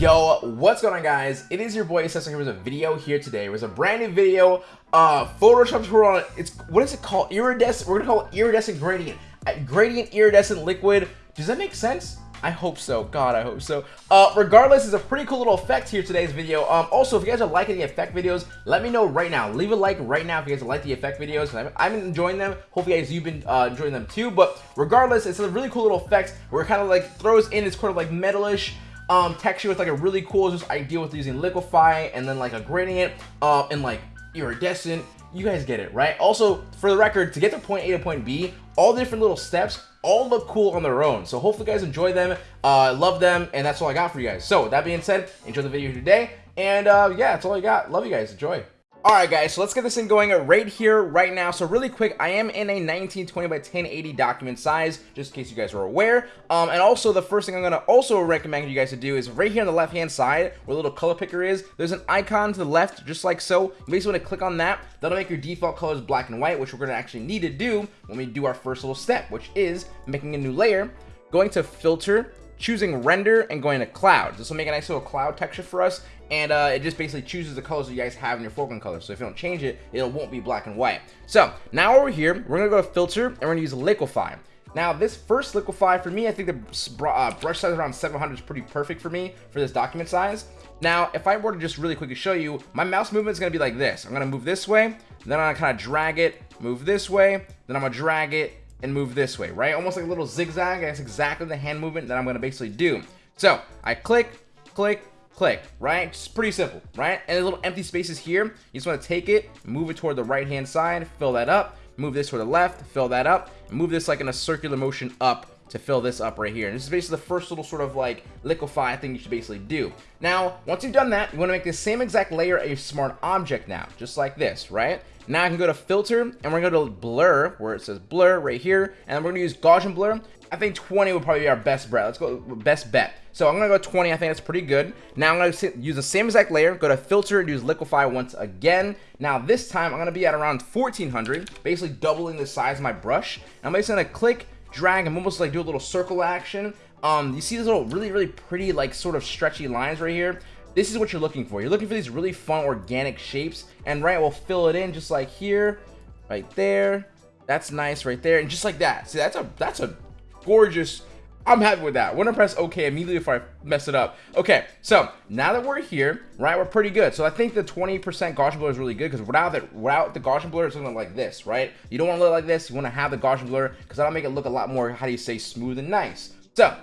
Yo, what's going on guys? It is your boy Cesar here with a video here today. It was a brand new video, uh, Photoshop tutorial on, it's, what is it called? Iridescent, we're gonna call it iridescent gradient. Uh, gradient iridescent liquid. Does that make sense? I hope so. God, I hope so. Uh, regardless, it's a pretty cool little effect here today's video. Um, also, if you guys are liking the effect videos, let me know right now. Leave a like right now if you guys like the effect videos. I'm enjoying them. Hopefully, guys, you've been uh, enjoying them too. But regardless, it's a really cool little effect where it kind of like throws in this kind of like metalish um, texture with like a really cool just idea with using liquify and then like a gradient uh, and like iridescent. You guys get it right? Also for the record to get to point a to point b all the different little steps all look cool on their own. So hopefully you guys enjoy them uh love them and that's all i got for you guys. So that being said enjoy the video today and uh yeah that's all i got. Love you guys. Enjoy Alright guys, so let's get this thing going right here, right now. So really quick, I am in a 1920 by 1080 document size, just in case you guys are aware. Um, and also, the first thing I'm going to also recommend you guys to do is right here on the left-hand side, where the little color picker is, there's an icon to the left, just like so. You basically want to click on that. That'll make your default colors black and white, which we're going to actually need to do when we do our first little step, which is making a new layer, going to filter, choosing render and going to cloud. This will make a nice little cloud texture for us. And uh, it just basically chooses the colors that you guys have in your foreground color. So if you don't change it, it won't be black and white. So now over here, we're gonna go to filter and we're gonna use liquify. Now this first liquify for me, I think the uh, brush size around 700 is pretty perfect for me for this document size. Now, if I were to just really quickly show you, my mouse movement is gonna be like this. I'm gonna move this way, then I'm gonna kind of drag it, move this way, then I'm gonna drag it, and move this way, right? Almost like a little zigzag. That's exactly the hand movement that I'm to basically do. So I click, click, click, right? It's pretty simple, right? And the little empty spaces here, you just want to take it, move it toward the right hand side, fill that up, move this toward the left, fill that up, move this like in a circular motion up to fill this up right here. And this is basically the first little sort of like liquify thing you should basically do. Now, once you've done that, you want to make the same exact layer a smart object now, just like this, right? Now I can go to filter and we're gonna go to blur where it says blur right here and we're gonna use Gaussian blur. I think 20 would probably be our best bet. Let's go best bet. So I'm gonna go 20. I think that's pretty good. Now I'm gonna use the same exact layer. Go to filter and use liquify once again. Now this time I'm gonna be at around 1400, basically doubling the size of my brush. I'm basically gonna click, drag, and almost like do a little circle action. Um, you see these little really really pretty like sort of stretchy lines right here this is what you're looking for. You're looking for these really fun organic shapes. And right, we'll fill it in just like here, right there. That's nice right there. And just like that. See, that's a that's a gorgeous I'm happy with that. We're gonna press OK immediately if I mess it up. Okay, so now that we're here, right, we're pretty good. So I think the 20% Gaussian blur is really good because without the without the Gaussian blur, it's looking like this, right? You don't want to look like this. You want to have the Gaussian blur because that'll make it look a lot more, how do you say, smooth and nice. So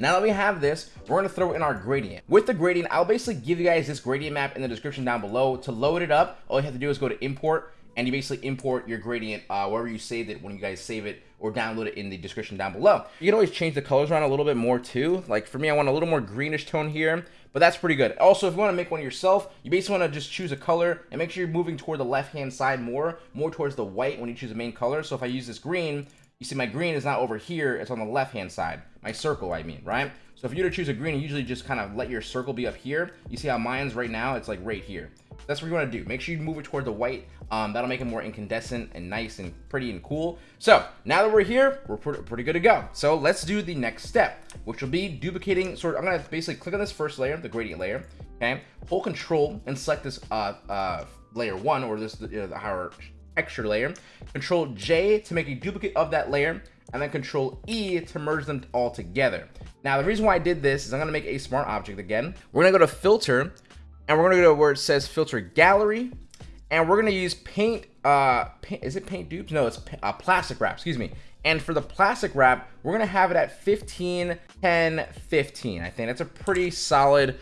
now that we have this, we're going to throw in our gradient. With the gradient, I'll basically give you guys this gradient map in the description down below. To load it up, all you have to do is go to import, and you basically import your gradient uh, wherever you saved it when you guys save it or download it in the description down below. You can always change the colors around a little bit more too. Like for me, I want a little more greenish tone here, but that's pretty good. Also, if you want to make one yourself, you basically want to just choose a color and make sure you're moving toward the left-hand side more, more towards the white when you choose the main color. So if I use this green, you see my green is not over here, it's on the left-hand side. My circle, I mean, right? So if you were to choose a green, you usually just kind of let your circle be up here. You see how mine's right now, it's like right here. That's what you want to do. Make sure you move it toward the white. Um, that'll make it more incandescent and nice and pretty and cool. So now that we're here, we're pretty good to go. So let's do the next step, which will be duplicating. Sort of, I'm gonna basically click on this first layer, the gradient layer. Okay, hold Control and select this uh, uh, layer one or this the higher texture layer. Control J to make a duplicate of that layer and then control E to merge them all together. Now, the reason why I did this is I'm gonna make a smart object again. We're gonna go to filter and we're gonna go to where it says filter gallery and we're gonna use paint, uh, paint, is it paint daubs? No, it's uh, plastic wrap, excuse me. And for the plastic wrap, we're gonna have it at 15, 10, 15. I think that's a pretty solid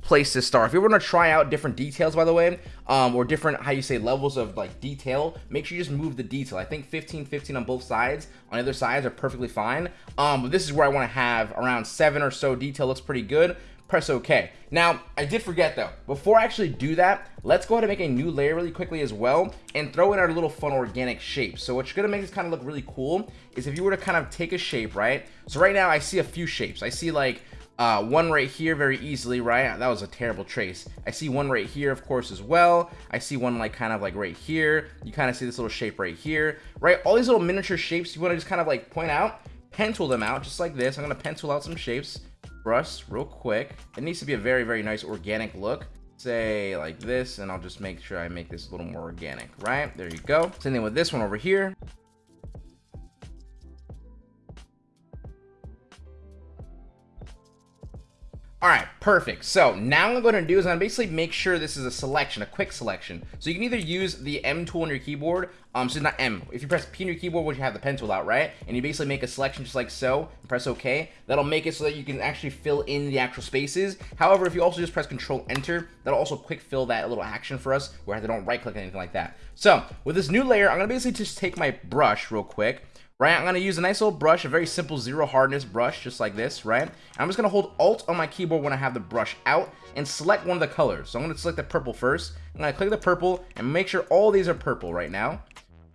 place to start. If you want to try out different details, by the way, um, or different, how you say, levels of like detail, make sure you just move the detail. I think 15, 15 on both sides, on either sides are perfectly fine. Um, but this is where I want to have around seven or so detail looks pretty good. Press OK. Now, I did forget though, before I actually do that, let's go ahead and make a new layer really quickly as well and throw in our little fun organic shape. So what's gonna make this kind of look really cool is if you were to kind of take a shape, right? So right now I see a few shapes. I see like uh, one right here very easily, right? That was a terrible trace. I see one right here, of course, as well. I see one like kind of like right here. You kind of see this little shape right here, right? All these little miniature shapes you want to just kind of like point out, pencil them out just like this. I'm going to pencil out some shapes brush real quick. It needs to be a very, very nice organic look. Say like this, and I'll just make sure I make this a little more organic, right? There you go. Same thing with this one over here. All right, perfect. So now what I'm going to do is I'm basically make sure this is a selection, a quick selection. So you can either use the M tool on your keyboard, um, so not M. If you press P on your keyboard, which you have the pen tool out, right? And you basically make a selection just like so, and press OK. That'll make it so that you can actually fill in the actual spaces. However, if you also just press Control Enter, that'll also quick fill that little action for us, where I don't right click anything like that. So with this new layer, I'm going to basically just take my brush real quick right? I'm gonna use a nice little brush, a very simple zero hardness brush, just like this, right? And I'm just gonna hold Alt on my keyboard when I have the brush out and select one of the colors. So I'm gonna select the purple first. I'm gonna click the purple and make sure all these are purple right now,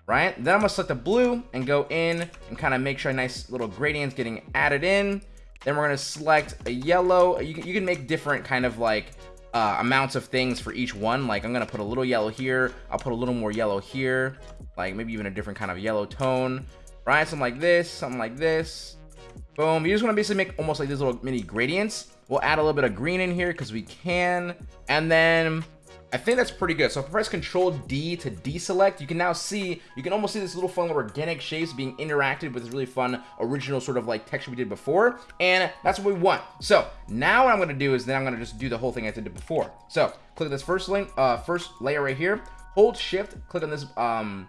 right? Then I'm gonna select the blue and go in and kind of make sure a nice little gradient's getting added in. Then we're gonna select a yellow. You can, you can make different kind of like uh, amounts of things for each one. Like I'm gonna put a little yellow here. I'll put a little more yellow here. Like maybe even a different kind of yellow tone right? Something like this, something like this. Boom. You just want to basically make almost like these little mini gradients. We'll add a little bit of green in here because we can. And then I think that's pretty good. So if I press Control D to deselect, you can now see, you can almost see this little fun little organic shapes being interacted with this really fun original sort of like texture we did before. And that's what we want. So now what I'm going to do is then I'm going to just do the whole thing I did before. So click this first link, uh, first layer right here. Hold Shift, click on this um,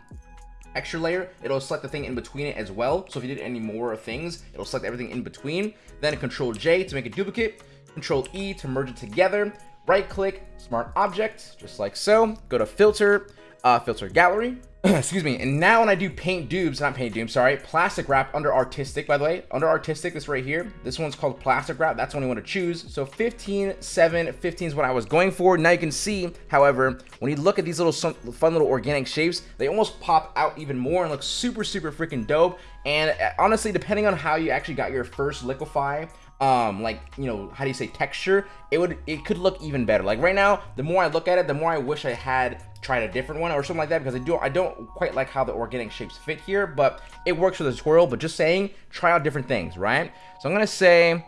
extra layer, it'll select the thing in between it as well. So if you did any more things, it'll select everything in between. Then Control J to make a duplicate, Control E to merge it together, right click, smart object, just like so. Go to filter, uh, filter gallery, excuse me. And now when I do paint daubs, not paint daubs, sorry, plastic wrap under artistic, by the way, under artistic, this right here, this one's called plastic wrap. That's the one you want to choose. So 15, 7, 15 is what I was going for. Now you can see, however, when you look at these little fun little organic shapes, they almost pop out even more and look super, super freaking dope. And uh, honestly, depending on how you actually got your first liquify, um like you know how do you say texture it would it could look even better. Like right now the more i look at it the more i wish i had tried a different one or something like that because i do i don't quite like how the organic shapes fit here but it works for the tutorial but just saying try out different things right? So i'm gonna say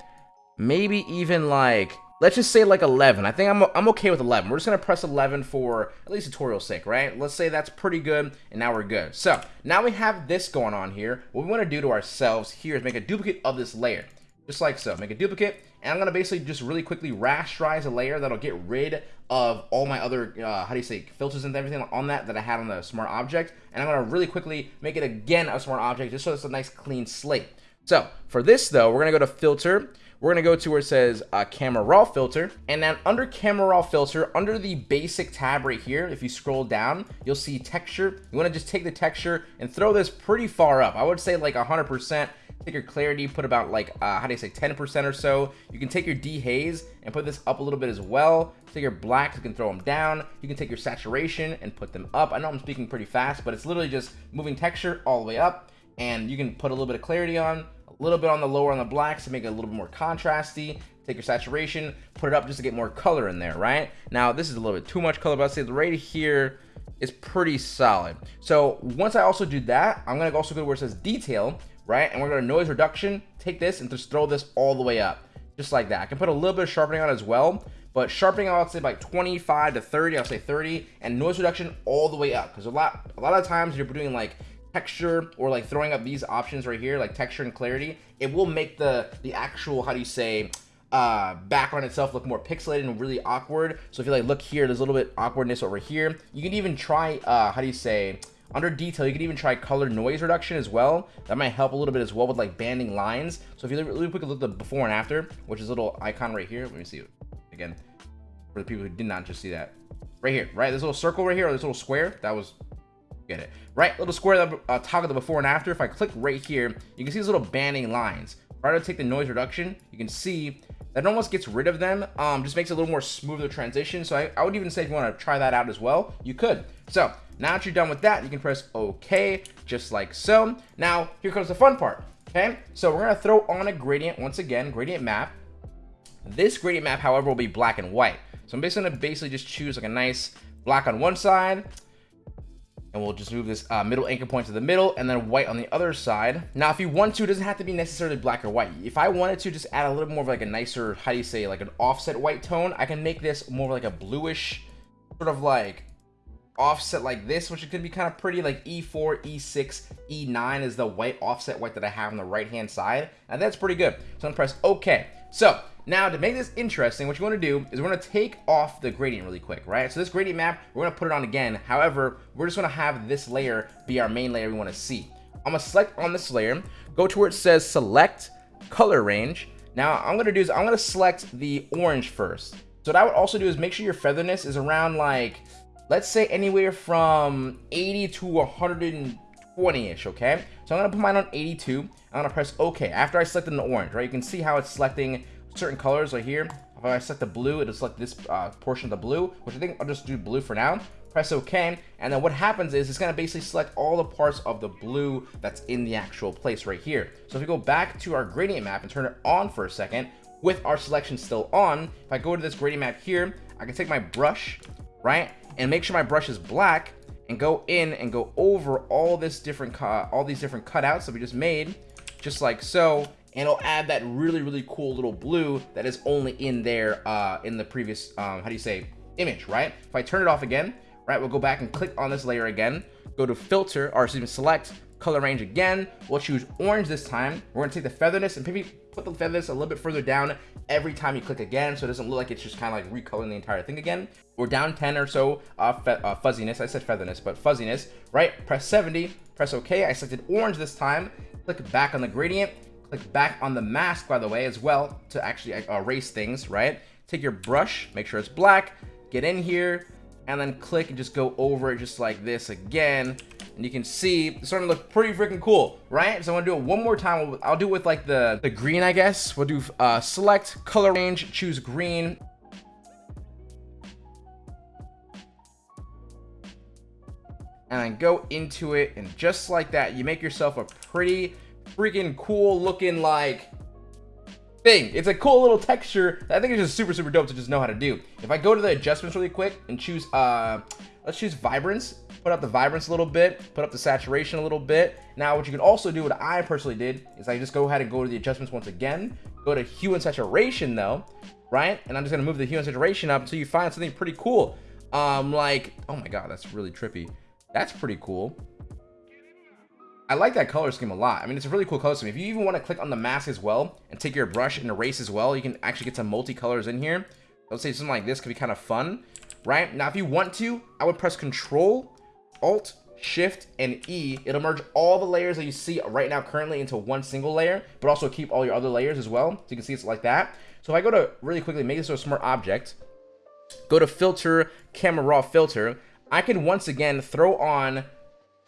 maybe even like let's just say like 11 i think i'm, I'm okay with 11 we're just gonna press 11 for at least tutorial sake right? Let's say that's pretty good and now we're good. So now we have this going on here. What we want to do to ourselves here is make a duplicate of this layer just like so. Make a duplicate, and I'm to basically just really quickly rasterize a layer that'll get rid of all my other, uh, how do you say, filters and everything on that that I had on the smart object, and I'm to really quickly make it again a smart object just so it's a nice clean slate. So for this though, we're to go to filter, we're to go to where it says uh, camera raw filter and then under camera raw filter under the basic tab right here if you scroll down you'll see texture you want to just take the texture and throw this pretty far up i would say like 100 percent take your clarity, put about like, uh, how do you say, 10% or so. You can take your dehaze and put this up a little bit as well. Take your blacks, you can throw them down. You can take your saturation and put them up. I know I'm speaking pretty fast, but it's literally just moving texture all the way up. And you can put a little bit of clarity on, a little bit on the lower on the blacks to make it a little bit more contrasty. Take your saturation, put it up just to get more color in there, right? Now, this is a little bit too much color, but I'd say the right here is pretty solid. So once I also do that, I'm gonna also go to where it says detail, right? And we're gonna noise reduction, take this and just throw this all the way up, just like that. I can put a little bit of sharpening on as well, but sharpening I'll say like 25 to 30, I'll say 30, and noise reduction all the way up. Because a lot, a lot of times you're doing like texture or like throwing up these options right here, like texture and clarity, it will make the the actual, how do you say, uh, background itself look more pixelated and really awkward. So if you like look here, there's a little bit awkwardness over here. You can even try, uh, how do you say, under detail, you can even try color noise reduction as well. That might help a little bit as well with like banding lines. So if you really quick look at the before and after, which is a little icon right here. Let me see it again for the people who did not just see that. Right here, right? This little circle right here, or this little square, that was get it right little square that uh, toggle the before and after if i click right here you can see these little banding lines right to take the noise reduction you can see that almost gets rid of them um just makes a little more smoother transition so I, I would even say if you want to try that out as well you could so now that you're done with that, you can press OK, just like so. Now, here comes the fun part, okay? So we're gonna throw on a gradient once again, gradient map. This gradient map, however, will be black and white. So I'm basically gonna basically just choose like a nice black on one side, and we'll just move this uh, middle anchor point to the middle and then white on the other side. Now, if you want to, it doesn't have to be necessarily black or white. If I wanted to just add a little more of like a nicer, how do you say, like an offset white tone, I can make this more like a bluish, sort of like offset like this, which could be kind of pretty, like E4, E6, E9 is the white offset white that I have on the right-hand side, and that's pretty good. So I'm press OK. So now to make this interesting, what you want to do is we're going to take off the gradient really quick, right? So this gradient map, we're going to put it on again. However, we're just going to have this layer be our main layer we want to see. I'm going to select on this layer, go to where it says select color range. Now I'm going to do is I'm going to select the orange first. So what I would also do is make sure your featherness is around like, let's say anywhere from 80 to 120-ish, okay? So I'm to put mine on 82. I'm to press OK after I selected the orange, right? You can see how it's selecting certain colors right here. If I select the blue, it'll select this uh, portion of the blue, which I think I'll just do blue for now. Press OK, and then what happens is it's to basically select all the parts of the blue that's in the actual place right here. So if we go back to our gradient map and turn it on for a second, with our selection still on, if I go to this gradient map here, I can take my brush, right, and make sure my brush is black, and go in and go over all this different, all these different cutouts that we just made, just like so, and it'll add that really, really cool little blue that is only in there uh, in the previous, um, how do you say, image, right? If I turn it off again, right, we'll go back and click on this layer again, go to filter, or excuse me, select color range again. We'll choose orange this time. We're gonna take the featherness and maybe put the featherness a little bit further down every time you click again, so it doesn't look like it's just kind of like recoloring the entire thing again. We're down 10 or so uh, uh, fuzziness. I said featherness, but fuzziness, right? Press 70, press OK. I selected orange this time. Click back on the gradient Click back on the mask, by the way, as well, to actually uh, erase things, right? Take your brush, make sure it's black, get in here, and then click and just go over it just like this again. And you can see it's starting to look pretty freaking cool, right? So I'm gonna do it one more time. I'll do it with like the, the green, I guess. We'll do uh, select color range, choose green. And then go into it, and just like that, you make yourself a pretty freaking cool looking like thing. It's a cool little texture I think it's just super, super dope to just know how to do. If I go to the adjustments really quick and choose, uh, let's choose vibrance, put up the vibrance a little bit, put up the saturation a little bit. Now, what you can also do, what I personally did, is I just go ahead and go to the adjustments once again, go to hue and saturation though, right? And I'm just gonna move the hue and saturation up until you find something pretty cool. Um, like, oh my God, that's really trippy. That's pretty cool. I like that color scheme a lot. I mean, it's a really cool color scheme. If you even want to click on the mask as well and take your brush and erase as well, you can actually get some multicolors in here. Let's say something like this could be kind of fun, right? Now, if you want to, I would press Control, Alt, Shift, and E. It'll merge all the layers that you see right now currently into one single layer, but also keep all your other layers as well. So you can see it's like that. So if I go to really quickly make this a smart object, go to Filter, Camera Raw Filter, I can once again throw on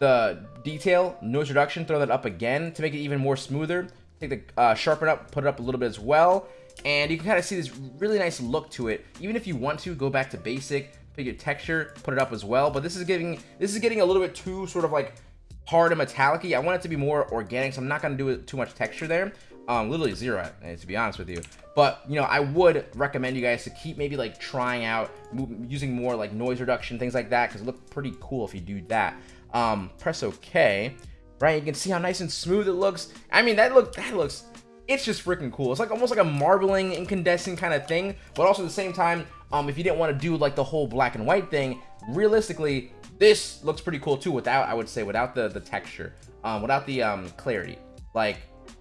the detail, noise reduction, throw that up again to make it even more smoother. Take the uh, sharpen up, put it up a little bit as well. And you can kind of see this really nice look to it. Even if you want to, go back to basic, pick your texture, put it up as well. But this is getting this is getting a little bit too sort of like hard and metallic -y. I want it to be more organic, so I'm not going to do too much texture there. Um, literally zero, eh, to be honest with you. But, you know, I would recommend you guys to keep maybe like trying out using more like noise reduction, things like that, because it look pretty cool if you do that um, press OK, right? You can see how nice and smooth it looks. I mean, that look that looks, it's just freaking cool. It's like almost like a marbling, incandescent kind of thing, but also at the same time, um, if you didn't want to do like the whole black and white thing, realistically, this looks pretty cool too without, I would say, without the, the texture, um, without the um, clarity. Like,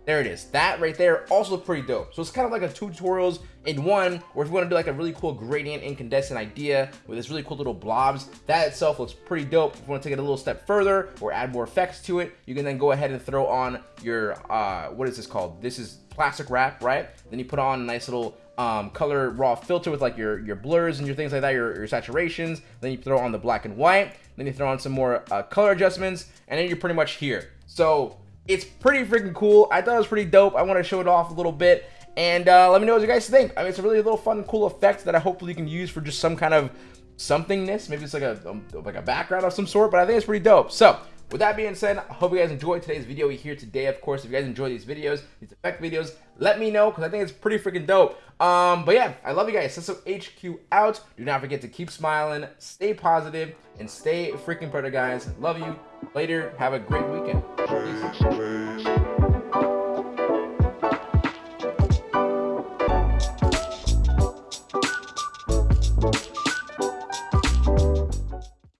there it is. That right there also pretty dope. So it's kind of like a two tutorials in one, where if you want to do like a really cool gradient incandescent idea with this really cool little blobs, that itself looks pretty dope. If you want to take it a little step further or add more effects to it, you can then go ahead and throw on your, uh, what is this called? This is plastic wrap, right? Then you put on a nice little um, color raw filter with like your, your blurs and your things like that, your, your saturations. Then you throw on the black and white. Then you throw on some more uh, color adjustments, and then you're pretty much here. So it's pretty freaking cool. I thought it was pretty dope. I want to show it off a little bit. And uh, let me know what you guys think. I mean, it's a really little fun, cool effect that I hopefully can use for just some kind of somethingness. Maybe it's like a um, like a background of some sort, but I think it's pretty dope. So with that being said, I hope you guys enjoyed today's video here today. Of course, if you guys enjoy these videos, these effect videos, let me know because I think it's pretty freaking dope. Um, but yeah, I love you guys. Sesso HQ out. Do not forget to keep smiling, stay positive, and stay freaking better, guys. Love you. Later. Have a great weekend. Peace.